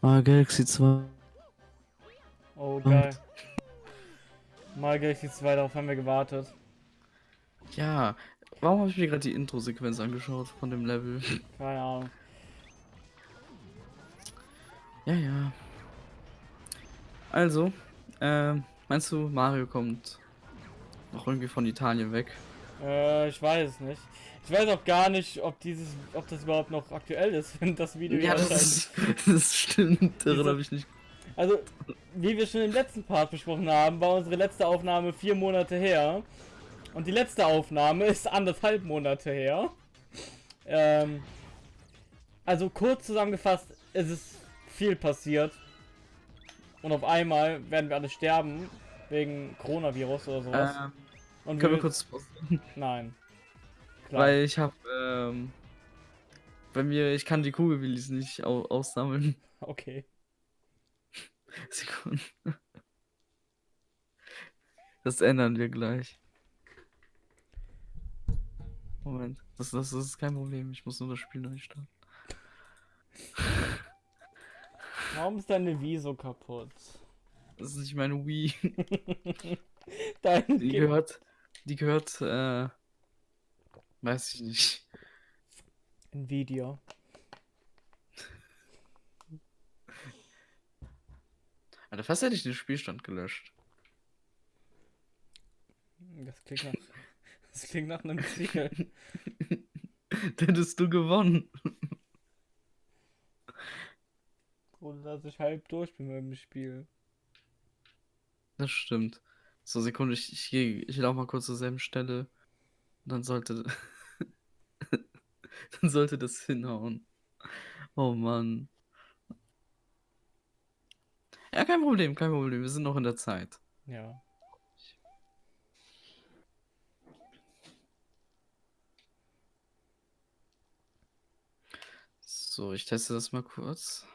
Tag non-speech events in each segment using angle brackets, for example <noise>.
Ah, Galaxy 2. Oh, geil. Mal Galaxy 2, darauf haben wir gewartet. Ja, warum habe ich mir gerade die Intro-Sequenz angeschaut von dem Level? Keine Ahnung. Ja, ja. Also, ähm, meinst du, Mario kommt noch irgendwie von Italien weg? Äh, ich weiß es nicht. Ich weiß auch gar nicht, ob dieses, ob das überhaupt noch aktuell ist, <laughs> wenn das Video Ja, das, erscheint. ist, <laughs> das stimmt. Daran habe ich nicht. Also, wie wir schon im letzten Part besprochen haben, war unsere letzte Aufnahme vier Monate her. Und die letzte Aufnahme ist anderthalb Monate her. Ähm, also kurz zusammengefasst, es ist viel passiert. Und auf einmal werden wir alle sterben. Wegen Coronavirus oder sowas. Ähm, Und können wir kurz. <laughs> Nein. Klar. Weil ich habe. Ähm, bei mir, ich kann die Kugelwillis nicht au aussammeln. <laughs> Okay. <laughs> Sekunden. Das ändern wir gleich. Moment, das, das, das ist kein Problem. Ich muss nur das Spiel neu starten. Warum ist deine Wii so kaputt? Das ist nicht meine Wii. Dein Die Ge- gehört. Die gehört, äh. Weiß ich nicht. Nvidia. Alter, fast hätte ich den Spielstand gelöscht. Das klingt nach. Das klingt nach einem Ziel. <laughs> Dann hättest du gewonnen. Ohne dass ich halb durch bin mit dem Spiel. Das stimmt. So, Sekunde, ich, ich, ich laufe mal kurz zur selben Stelle. Dann sollte. <laughs> dann sollte das hinhauen. Oh Mann. Ja, kein Problem, kein Problem. Wir sind noch in der Zeit. Ja. So, ich teste das mal kurz.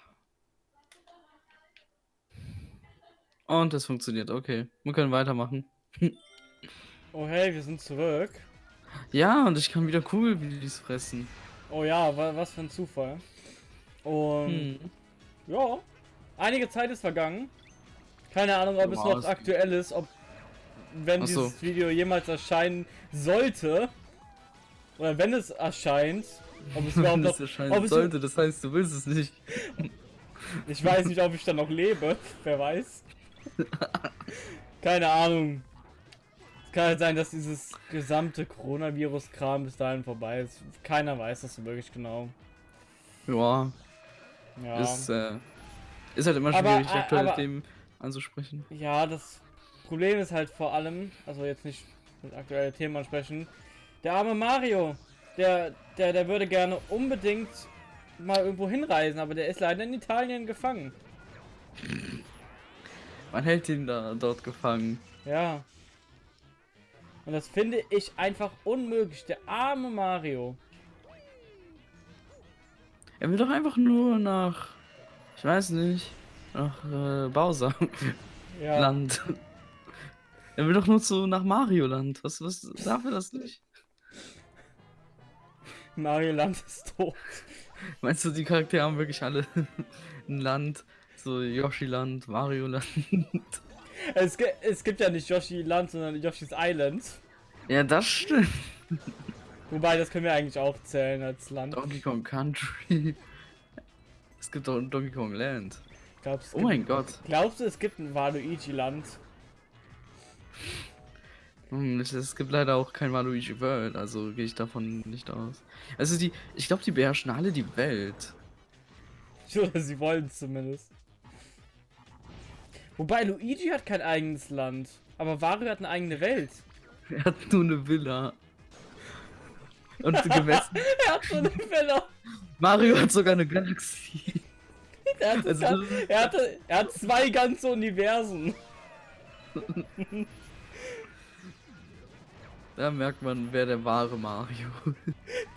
Und es funktioniert, okay. Wir können weitermachen. <laughs> Oh hey, wir sind zurück. Ja, und ich kann wieder Kugelwillis fressen. Oh ja, wa was für ein Zufall. Und Hm. ja, einige Zeit ist vergangen. Keine Ahnung, ob es Wow, noch es- aktuell ist, ob wenn Ach so. dieses Video jemals erscheinen sollte. Oder wenn es erscheint. Ob es überhaupt <laughs> noch. erscheinen ob es- sollte, das heißt, du willst es nicht. Ich weiß nicht, ob ich dann noch lebe. Wer weiß. Keine Ahnung. Es kann halt sein, dass dieses gesamte Coronavirus-Kram bis dahin vorbei ist. Keiner weiß das wirklich genau. Ja, Ja. ist, äh, ist halt immer Aber, schwierig, äh, aktuelle aber- Themen anzusprechen. Ja, das Problem ist halt vor allem, also jetzt nicht mit aktuellen Themen ansprechen, der arme Mario, der, der, der würde gerne unbedingt mal irgendwo hinreisen, aber der ist leider in Italien gefangen. Man hält ihn da dort gefangen. Ja. Und das finde ich einfach unmöglich. Der arme Mario. Er will doch einfach nur nach, ich weiß nicht, nach äh, Bowser Ja. <laughs> Land. Er will doch nur zu nach Mario Land. Was, was darf er das nicht? Mario Land ist tot. Meinst du, die Charaktere haben wirklich alle <laughs> ein Land? So Yoshi Land, Mario Land. <laughs> Es, es gibt ja nicht Yoshi Land, sondern Yoshi's Island. Ja, das stimmt. <laughs> Wobei, das können wir eigentlich auch zählen als Land. Donkey Kong Country. <laughs> Es gibt doch ein Donkey Kong Land. Glaubst, Oh mein Gott. Glaubst du, es gibt ein Waluigi Land? Hm, es- gibt leider auch kein Waluigi World, also gehe ich davon nicht aus. Also die, ich glaube, die beherrschen alle die Welt. Oder sie wollen es zumindest. Wobei, Luigi hat kein eigenes Land. Aber Wario hat eine eigene Welt. Er hat nur eine Villa. Und gemessen, <laughs> Er hat so eine Villa. Mario hat sogar eine Galaxie. <laughs> Er hat, Also ist- er, hatte, er hat zwei ganze Universen. <laughs> Da merkt man, wer der wahre Mario.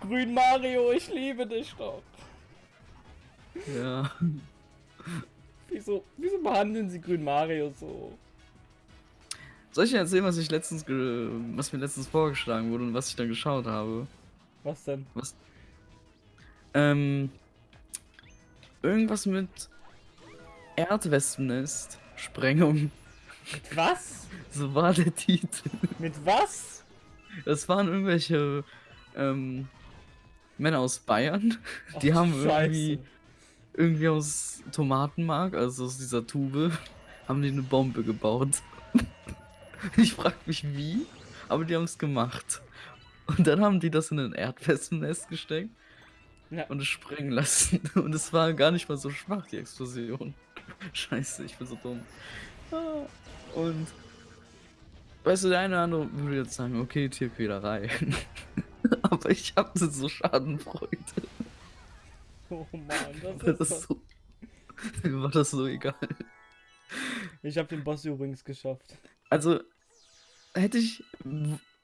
Grün Mario, ich liebe dich doch. ja. Wieso, wieso behandeln sie Grün Mario so? Soll ich dir erzählen, was ich letztens, was mir letztens vorgeschlagen wurde und was ich dann geschaut habe? Was denn? Ähm, irgendwas mit Erdwespennest. Sprengung. Mit was? So war der Titel. Mit was? Das waren irgendwelche ähm, Männer aus Bayern. Die Ach, haben Scheiße. irgendwie, irgendwie aus Tomatenmark, also aus dieser Tube, <laughs> haben die eine Bombe gebaut. <laughs> Ich frag mich wie, aber die haben es gemacht. Und dann haben die das in ein Erdwespennest gesteckt Ja. und es sprengen lassen. <laughs> Und es war gar nicht mal so schwach, die Explosion. Scheiße, ich bin so dumm. Ah, Und weißt du, der eine oder andere würde jetzt sagen, okay, Tierquälerei. Aber ich habe so Schadenfreude. <laughs> Oh Mann, das <laughs> ist das so. <laughs> mir war das so egal. Ich habe den Boss übrigens geschafft. Also, hätte ich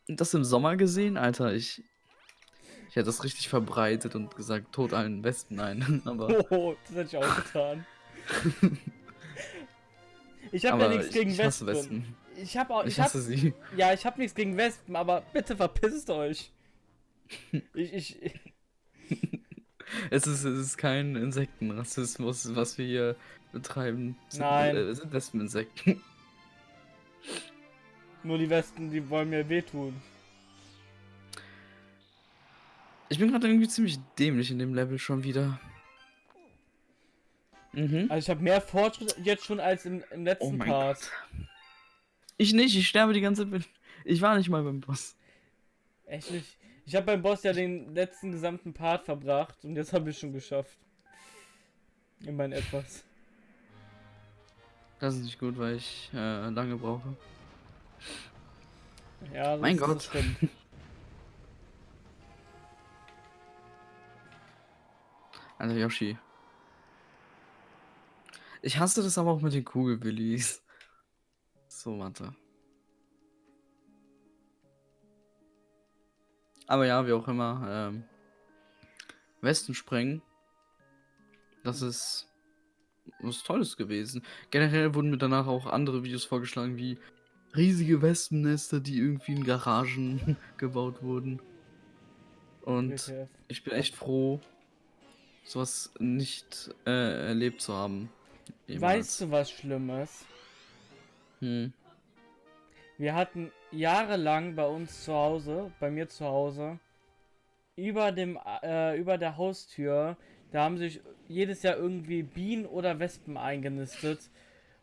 das im Sommer gesehen, Alter, ich. Ich hätte das richtig verbreitet und gesagt, tot allen Westen ein. Aber, Oh, das hätte ich auch getan. Ich habe ja nichts ich, gegen ich hasse Wespen. Westen. Ich habe auch, Ich ich hab, hasse sie. ja, ich habe nichts gegen Wespen, aber bitte verpisst euch. Ich, ich, Es ist, es ist kein Insektenrassismus, was wir hier betreiben. Nein. äh, Es sind Wespeninsekten. <laughs> nur die Wespen, die wollen mir wehtun. Ich bin gerade irgendwie ziemlich dämlich in dem Level schon wieder. Mhm. Also ich habe mehr Fortschritt jetzt schon als im, im Oh letzten mein Part. Gott. Ich nicht, ich sterbe die ganze Zeit. Ich war nicht mal beim Boss. Echt nicht. Ich habe beim Boss ja den letzten gesamten Part verbracht und jetzt habe ich schon geschafft. Immerhin etwas. Das ist nicht gut, weil ich äh, lange brauche. Ja, das Mein Gott. <laughs> Alter Yoshi. Ich hasse das aber auch mit den Kugelbillies. So, warte. Aber ja, wie auch immer. Ähm, Westen sprengen. Das ist was Tolles gewesen. Generell wurden mir danach auch andere Videos vorgeschlagen, wie riesige Wespennester, die irgendwie in Garagen <laughs> gebaut wurden. Und ich bin echt froh, sowas nicht äh, erlebt zu haben. Weißt du was Schlimmes? Hm. Wir hatten jahrelang bei uns zu Hause, bei mir zu Hause, über dem, äh, über der Haustür, da haben sich jedes Jahr irgendwie Bienen oder Wespen eingenistet.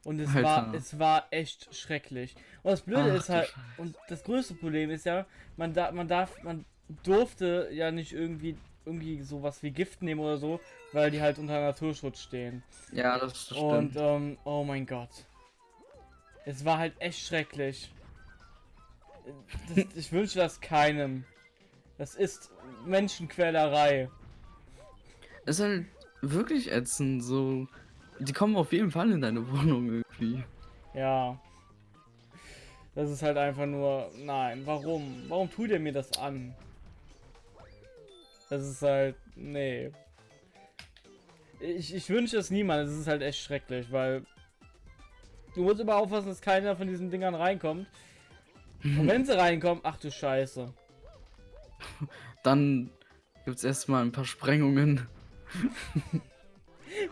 Und es war, Alter. es war echt schrecklich. Und das Blöde Ach ist halt, und das größte Problem ist ja, man da, man darf, man durfte ja nicht irgendwie, irgendwie sowas wie Gift nehmen oder so, weil die halt unter Naturschutz stehen. Ja, das, das stimmt. Und ähm, oh mein Gott. Es war halt echt schrecklich. Das, ich wünsche das keinem. Das ist Menschenquälerei. Es ist halt wirklich ätzend, so. Die kommen auf jeden Fall in deine Wohnung irgendwie. Ja. Das ist halt einfach nur. Nein, warum? Warum tut ihr mir das an? Das ist halt. Nee. Ich, ich wünsche es niemand. Es ist halt echt schrecklich, weil. Du musst immer aufpassen, dass keiner von diesen Dingern reinkommt. Und wenn sie reinkommen, ach du Scheiße. <laughs> Dann gibt's erstmal ein paar Sprengungen. <laughs>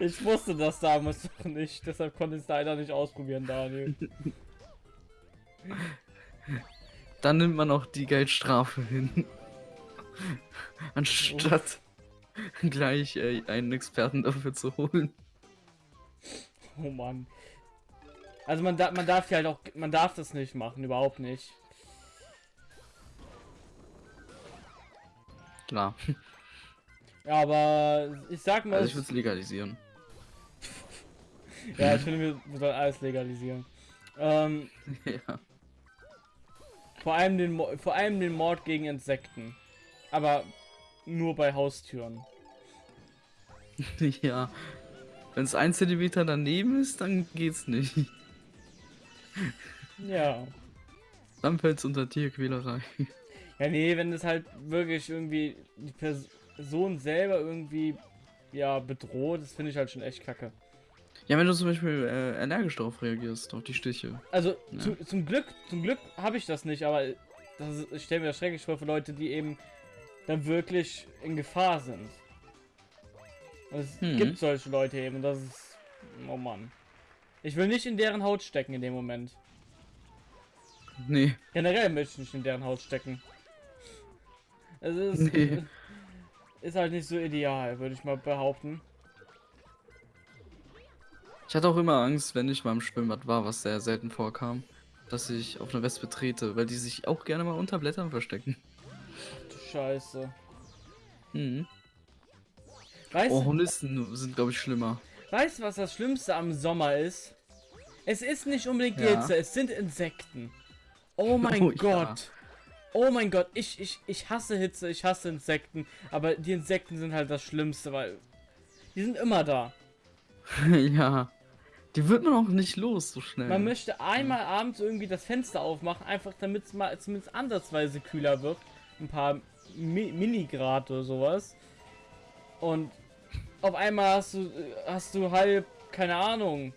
Ich wusste das damals noch nicht, deshalb konnte ich es leider nicht ausprobieren, Daniel. <laughs> Dann nimmt man auch die Geldstrafe hin. Anstatt gleich äh, einen Experten dafür zu holen. Oh Mann. Also man, da, man darf ja halt auch, man darf das nicht machen, überhaupt nicht. Klar. Ja, aber ich sag mal, Also ich würde es legalisieren. ja, ich <laughs> finde, wir, sollen alles legalisieren. Ähm, <laughs> ja. vor allem den, Mo- vor allem den Mord gegen Insekten. Aber nur bei Haustüren. <laughs> ja. Wenn es ein Zentimeter daneben ist, dann geht's nicht. Ja. Dann fällt's unter Tierquälerei. Ja, nee, wenn das halt wirklich irgendwie die Person selber irgendwie ja bedroht, das finde ich halt schon echt kacke. Ja, wenn du zum Beispiel äh, allergisch darauf reagierst, auf die Stiche. Also Ja. zu, zum Glück, zum Glück habe ich das nicht, aber das ist, ich stelle mir das schrecklich vor für Leute, die eben dann wirklich in Gefahr sind. Es Mhm. gibt solche Leute eben, das ist, oh Mann. Ich will nicht in deren Haut stecken in dem Moment. Nee. Generell möchte ich nicht in deren Haut stecken. Es ist, Nee. <laughs> ist halt nicht so ideal, würde ich mal behaupten. Ich hatte auch immer Angst, wenn ich mal im Schwimmbad war, was sehr selten vorkam, dass ich auf eine Wespe trete, weil die sich auch gerne mal unter Blättern verstecken. Du Scheiße. Mhm. Weißt, Oh, du, Hornisten sind, glaube ich, schlimmer. weißt du, was das Schlimmste am Sommer ist? Es ist nicht unbedingt die Ja. Es sind Insekten. Oh <laughs> mein Oh, ja. Oh mein Gott, ich, ich, ich hasse Hitze, ich hasse Insekten, aber die Insekten sind halt das Schlimmste, weil die sind immer da. <laughs> ja. Die wird man auch nicht los so schnell. Man möchte einmal abends irgendwie das Fenster aufmachen, einfach damit es mal zumindest ansatzweise kühler wird. Ein paar Mi Minigrad oder sowas. Und auf einmal hast du, hast du halb, keine Ahnung.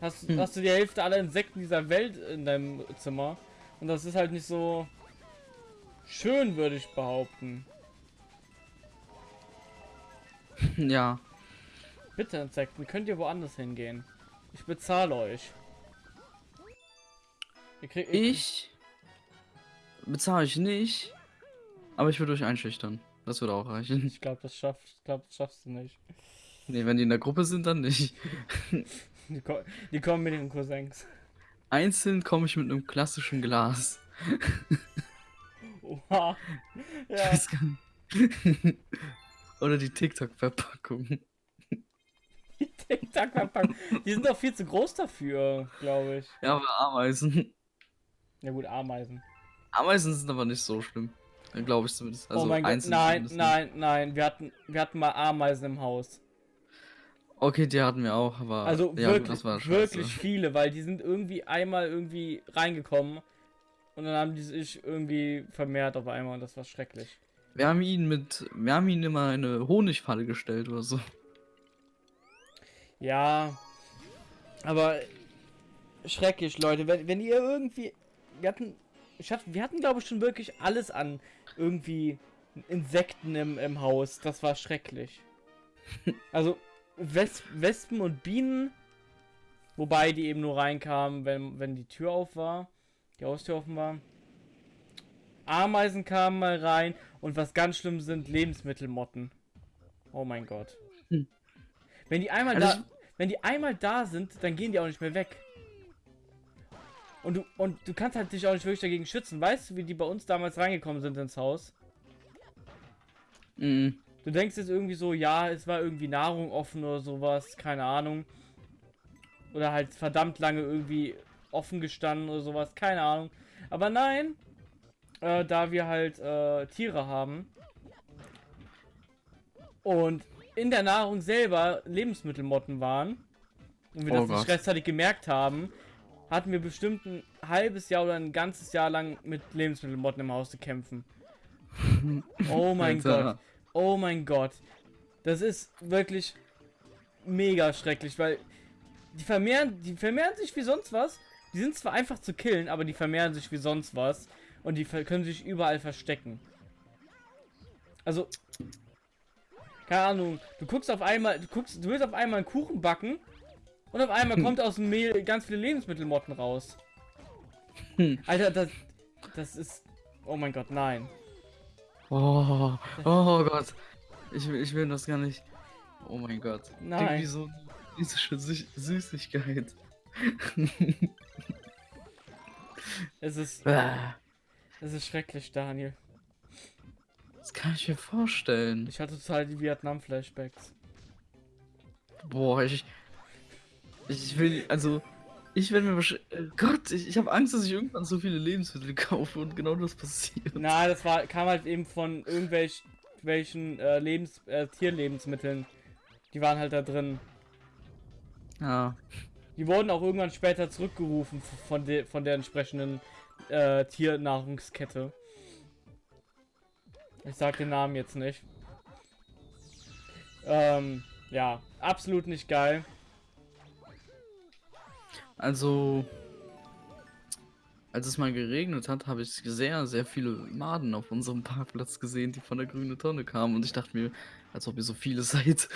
Hast, Hm. hast du die Hälfte aller Insekten dieser Welt in deinem Zimmer. Und das ist halt nicht so schön, würde ich behaupten. <laughs> ja. Bitte Insekten, könnt ihr woanders hingehen. Ich bezahle euch. Ihr kriegt, ihr- Ich bezahle ich nicht, aber ich würde euch einschüchtern. Das würde auch reichen. Ich glaube, das schafft, ich glaube, das schaffst du nicht. Nee, wenn die in der Gruppe sind, dann nicht. <laughs> Die, ko die kommen mit ihren Cousins. Einzeln komme ich mit einem klassischen Glas. Oha. <laughs> Ich Ja. weiß gar nicht. <laughs> Oder die TikTok-Verpackung. Die TikTok-Verpackung. Die sind doch viel zu groß dafür, glaube ich. Ja, aber Ameisen. Ja gut, Ameisen. Ameisen sind aber nicht so schlimm. Glaube ich zumindest. Also oh mein Gott, nein, nein, nein. Wir hatten, wir hatten mal Ameisen im Haus. Okay, die hatten wir auch, aber. Also ja, wirklich, das war scheiße. wirklich viele, weil die sind irgendwie einmal irgendwie reingekommen und dann haben die sich irgendwie vermehrt auf einmal und das war schrecklich. Wir haben ihn mit. Wir haben ihn immer in eine Honigfalle gestellt oder so. Ja, aber schrecklich, Leute. Wenn, wenn ihr irgendwie. Wir hatten. Ich hab, wir hatten, glaube ich, schon wirklich alles an irgendwie Insekten im, im Haus. Das war schrecklich. <laughs> Also, Wes Wespen und Bienen. Wobei die eben nur reinkamen, wenn, wenn die Tür auf war. Die Haustür offen war. Ameisen kamen mal rein. Und was ganz schlimm sind, Lebensmittelmotten. Oh mein Gott. Hm. Wenn die einmal Also da. Wenn die einmal da sind, dann gehen die auch nicht mehr weg. Und du, und du kannst halt dich auch nicht wirklich dagegen schützen. Weißt du, wie die bei uns damals reingekommen sind ins Haus? Mhm. Du denkst jetzt irgendwie so, ja, es war irgendwie Nahrung offen oder sowas, keine Ahnung. Oder halt verdammt lange irgendwie offen gestanden oder sowas, keine Ahnung. Aber nein, äh, da wir halt äh, Tiere haben und in der Nahrung selber Lebensmittelmotten waren und wir Oh das nicht rechtzeitig gemerkt haben, hatten wir bestimmt ein halbes Jahr oder ein ganzes Jahr lang mit Lebensmittelmotten im Haus zu kämpfen. <laughs> Oh mein. Gott. Oh mein Gott. Das ist wirklich mega schrecklich, weil die vermehren, die vermehren sich wie sonst was. Die sind zwar einfach zu killen, aber die vermehren sich wie sonst was. Und die können sich überall verstecken. Also, keine Ahnung, du guckst auf einmal, du guckst, du willst auf einmal einen Kuchen backen und auf einmal <laughs> kommt aus dem Mehl ganz viele Lebensmittelmotten raus. Hm. Alter, das, das ist, oh mein Gott, nein. Oh, oh Gott. Ich, will- ich will das gar nicht. Oh mein Gott. Nein. Irgendwie so diese Sü Süßigkeit. Es ist, Ah, es ist schrecklich, Daniel. Das kann ich mir vorstellen. Ich hatte total die Vietnam-Flashbacks. Boah, ich. Ich will. Also. Ich werde mir wahrscheinlich. Gott, ich, ich habe Angst, dass ich irgendwann so viele Lebensmittel <laughs> kaufe und genau das passiert. Na, das war, kam halt eben von irgendwelchen welchen, äh, Lebens, äh, Tierlebensmitteln. Die waren halt da drin. Ja. Die wurden auch irgendwann später zurückgerufen von, de, von der entsprechenden äh, Tiernahrungskette. Ich sag den Namen jetzt nicht. Ähm, ja, absolut nicht geil. Also. Als es mal geregnet hat, habe ich sehr, sehr viele Maden auf unserem Parkplatz gesehen, die von der grünen Tonne kamen. Und ich dachte mir, als ob ihr so viele <laughs> seid.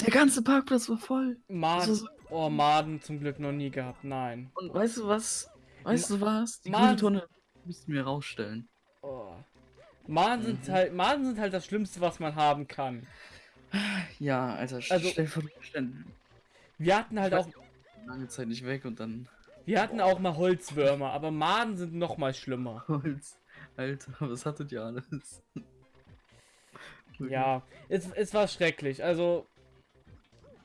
Der ganze Parkplatz war voll. Maden, ist- oh, Maden zum Glück noch nie gehabt, nein. Und weißt du was? Weißt du was? Die Mann. grüne Tonne müssten wir rausstellen. Oh. Maden sind Mhm. halt, Maden sind halt das Schlimmste, was man haben kann. Ja, Alter, Also- stell vor, stell Wir hatten halt auch, lange Zeit nicht weg und dann wir hatten auch mal Holzwürmer, aber Maden sind noch mal schlimmer. <laughs> Holz. Alter, was hattet ihr alles? Ja, es, es war schrecklich. Also,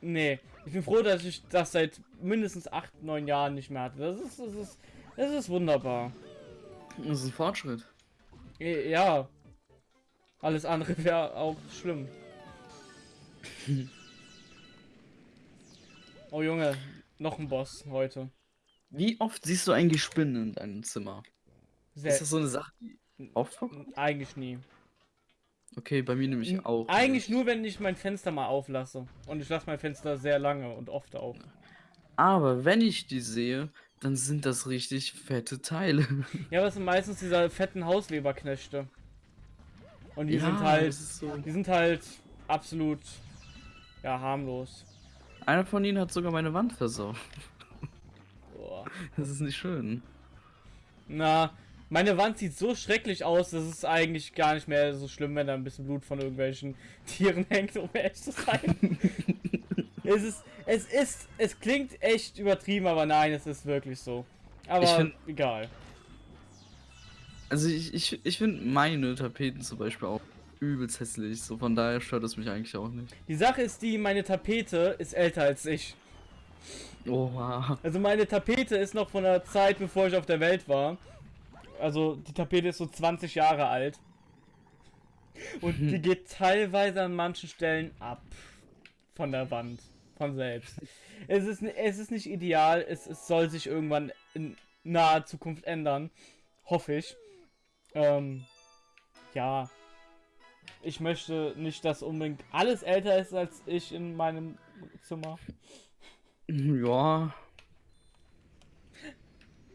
nee. Ich bin froh, dass ich das seit mindestens 8, 9 Jahren nicht mehr hatte. Das ist, das ist, das ist wunderbar. Das ist ein Fortschritt. Ja. Alles andere <laughs> wäre auch schlimm. <laughs> Oh Junge, noch ein Boss heute. Wie oft siehst du eigentlich Spinnen in deinem Zimmer? Sehr, Ist das so eine Sache, die oft vorkommt? eigentlich nie. Okay, bei mir nämlich auch. Eigentlich nur, wenn ich mein Fenster mal auflasse. Und ich lasse mein Fenster sehr lange und oft auf. Aber wenn ich die sehe, dann sind das richtig fette Teile. Ja, aber es sind meistens diese fetten Hausweberknechte. Und die Ja, sind halt, das so. die sind halt absolut, ja, harmlos. Einer von ihnen hat sogar meine Wand versaut. Boah. Das ist nicht schön. Na, meine Wand sieht so schrecklich aus, dass es eigentlich gar nicht mehr so schlimm, wenn da ein bisschen Blut von irgendwelchen <laughs> Tieren hängt, um ehrlich zu sein. <laughs> es ist, es ist, es klingt echt übertrieben, aber nein, es ist wirklich so. Aber find- egal. Also ich, ich, ich finde meine Tapeten zum Beispiel auch übelst hässlich. So von daher stört es mich eigentlich auch nicht. Die Sache ist die, meine Tapete ist älter als ich. Oha. Also meine Tapete ist noch von der Zeit, bevor ich auf der Welt war. Also die Tapete ist so 20 Jahre alt. Und <laughs> die geht teilweise an manchen Stellen ab. Von der Wand. Von selbst. Es ist, es ist nicht ideal. Es, es soll sich irgendwann in naher Zukunft ändern. Hoffe ich. Ähm, ja. Ich möchte nicht, dass unbedingt alles älter ist als ich in meinem Zimmer. <laughs> Ja,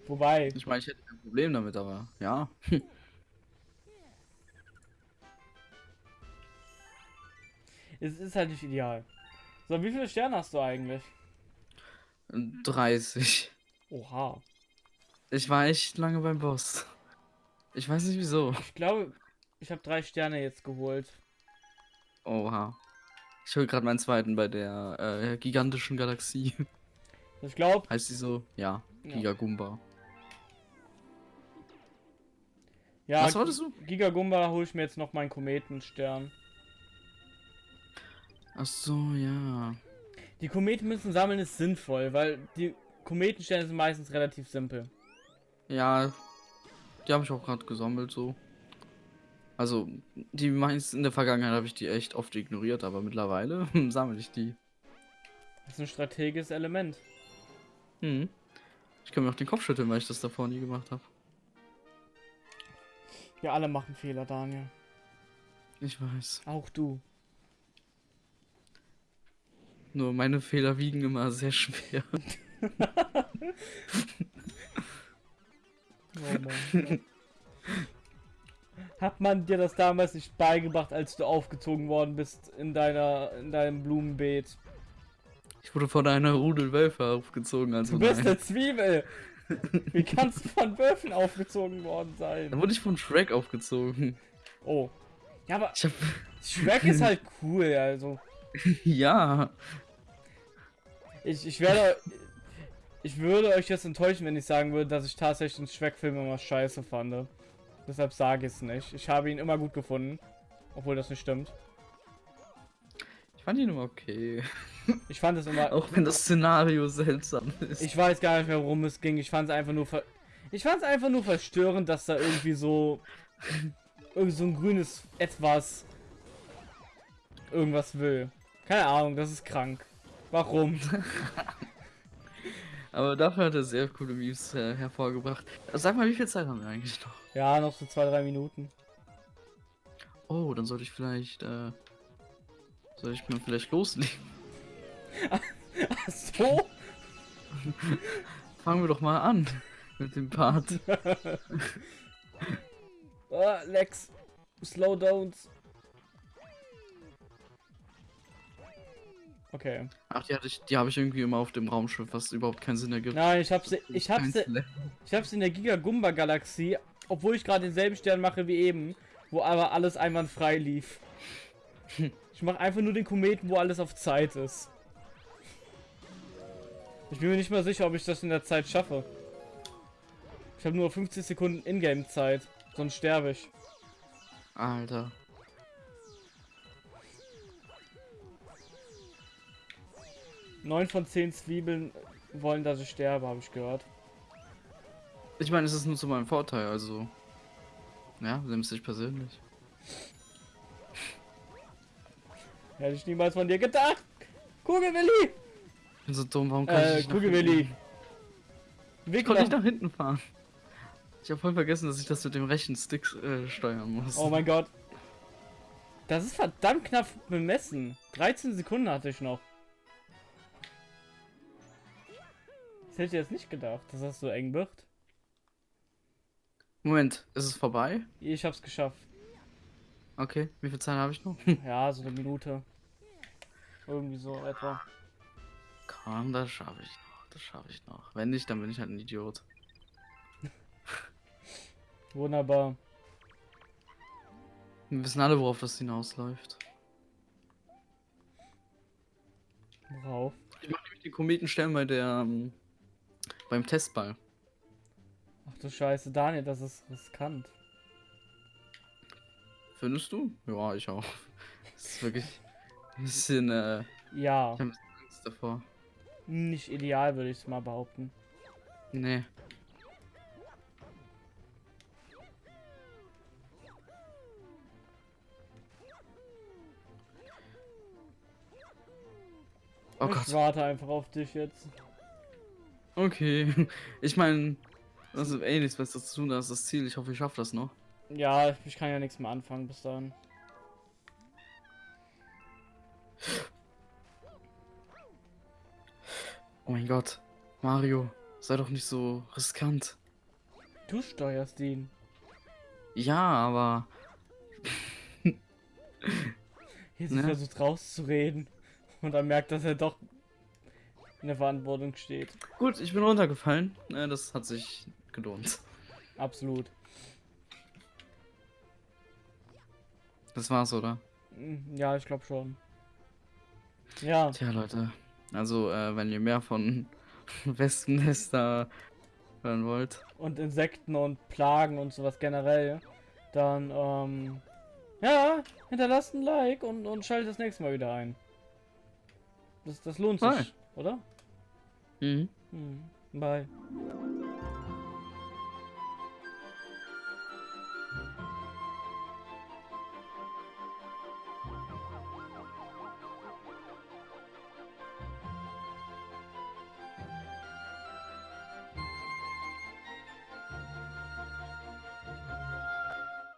Wobei, ich meine, ich hätte kein Problem damit, aber ja. <laughs> Es ist halt nicht ideal. So, wie viele Sterne hast du eigentlich? 30. Oha. Ich war echt lange beim Boss. Ich weiß nicht wieso. Ich glaube, ich habe drei Sterne jetzt geholt. Oha. Ich hol gerade meinen zweiten bei der äh, gigantischen Galaxie. Ich glaube, Heißt die so? Ja. Ja. Gigagumba. ja, Was wolltest du? Gigagumba hole ich mir jetzt noch meinen Kometenstern. Ach so, ja. Die Kometenmünzen sammeln ist sinnvoll, weil die Kometensterne sind meistens relativ simpel. Ja, die habe ich auch gerade gesammelt so. Also, die meisten in der Vergangenheit habe ich die echt oft ignoriert, aber mittlerweile <laughs> sammle ich die. Das ist ein strategisches Element. Hm. Ich kann mir auch den Kopf schütteln, weil ich das davor nie gemacht habe. Wir alle machen Fehler, Daniel. Ich weiß. Auch du. Nur meine Fehler wiegen immer sehr schwer. <laughs> <laughs> Oh Mann. Hat man dir das damals nicht beigebracht, als du aufgezogen worden bist in deiner in deinem Blumenbeet? Ich wurde von einer Rudel Wölfe aufgezogen, also Du bist nein. eine Zwiebel. Wie <laughs> kannst du von Wölfen aufgezogen worden sein? wurde ich von Shrek aufgezogen. Oh. Ja, aber hab. Shrek ist halt cool, also. <laughs> ja. Ich, ich werde. Ich würde euch jetzt enttäuschen, wenn ich sagen würde, dass ich tatsächlich den Shrek-Film immer scheiße fand. Deshalb sage ich es nicht. Ich habe ihn immer gut gefunden. Obwohl das nicht stimmt. Ich fand ihn immer okay. <laughs> Ich fand es immer. Auch wenn das Szenario seltsam ist. Ich weiß gar nicht mehr, worum es ging. Ich fand es einfach nur ver Ich fand es einfach nur verstörend, dass da irgendwie so irgendwie so ein grünes etwas irgendwas will. Keine Ahnung, das ist krank. Warum? <laughs> Aber dafür hat er sehr coole Memes äh, hervorgebracht. Sag mal, wie viel Zeit haben wir eigentlich noch? Ja, noch so zwei, drei Minuten. Oh, dann sollte ich vielleicht, äh, soll ich mir vielleicht loslegen? <laughs> Ach so? <laughs> Fangen wir doch mal an mit dem Part. <laughs> Ah, Lex. Slow downs. Okay. Ach, die hatte ich, die habe ich irgendwie immer auf dem Raumschiff, was überhaupt keinen Sinn ergibt. Nein, ich hab's, ich hab's, Kein Slack. ich hab's in der Giga Gumba Galaxie, obwohl ich gerade denselben Stern mache wie eben, wo aber alles einwandfrei lief. Ich mache einfach nur den Kometen, wo alles auf Zeit ist. Ich bin mir nicht mal sicher, ob ich das in der Zeit schaffe. Ich habe nur 50 Sekunden Ingame-Zeit, sonst sterbe ich. Alter. Neun von zehn Zwiebeln wollen, dass ich sterbe, habe ich gehört. Ich meine, es ist nur zu meinem Vorteil, also. Ja, nimmst dich persönlich. Hätte ich niemals von dir gedacht. Kugelwilli! Ich bin so dumm, warum kann Äh, ich nicht Kugelwilli. hinten? Ich konnte nicht nach hinten fahren. Ich habe voll vergessen, dass ich das mit dem rechten Stick äh, steuern muss. Oh mein Gott. Das ist verdammt knapp bemessen. 13 Sekunden hatte ich noch. Das hätte ich jetzt nicht gedacht, dass das so eng wird. Moment, ist es vorbei? Ich hab's geschafft. Okay, wie viel Zeit habe ich noch? <laughs> Ja, so eine Minute. Irgendwie so etwa. Komm, das schaffe ich noch. Das schaffe ich noch. Wenn nicht, dann bin ich halt ein Idiot. <laughs> Wunderbar. Wir wissen alle, worauf das hinausläuft. Worauf? Ich mache nämlich den Kometenstern bei der ähm, beim Testball. Ach du Scheiße, Daniel, das ist riskant. Findest du? Ja, ich auch. Das ist wirklich ein bisschen, äh, Ja, ich habe bisschen Angst davor. nicht ideal, würde ich es mal behaupten. Nee. Oh ich Gott. warte einfach auf dich jetzt. Okay. <laughs> Ich meine, das ist eh nichts Besseres zu tun, das ist das Ziel. Ich hoffe, ich schaffe das noch. Ja, ich kann ja nichts mehr anfangen bis dahin. Oh mein Gott. Mario, sei doch nicht so riskant. Du steuerst ihn. Ja, aber. <laughs> Jetzt Ne? versucht rauszureden. Und dann merkt, dass er doch in der Verantwortung steht. Gut, ich bin runtergefallen. Äh, das hat sich gelohnt. Absolut. Das war's, oder? Mm, Ja, ich glaube schon. Ja, Tja, Leute. Also, äh, wenn ihr mehr von <laughs> Wespennester hören wollt. und Insekten und Plagen und sowas generell, dann, ähm, ja, hinterlasst ein Like und, und schaltet das nächste Mal wieder ein. Das, das lohnt sich, Hi. oder? Mhm. Hm, bye.